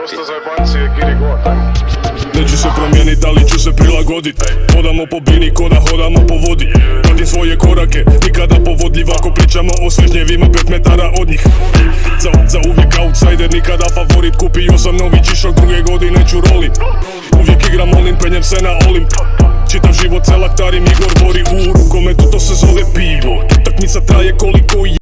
Dosta zajebancije, giri god, Neću se promijenit, ali ću se prilagodit? Hodamo po bini, koda hodamo po vodi. Pratim svoje korake, nikada povodljiv Ako pričamo o svežnjevima, pet metara od njih. Za, za uvijek outsider, nikada favorit. Kupio sam novi čišak, druge godine ću rolit. Uvijek igram olim, penjem se na olimp. Čitav život celak tarim, Igor bori u rukometu, to se zove pivo. Utakmica traje koliko je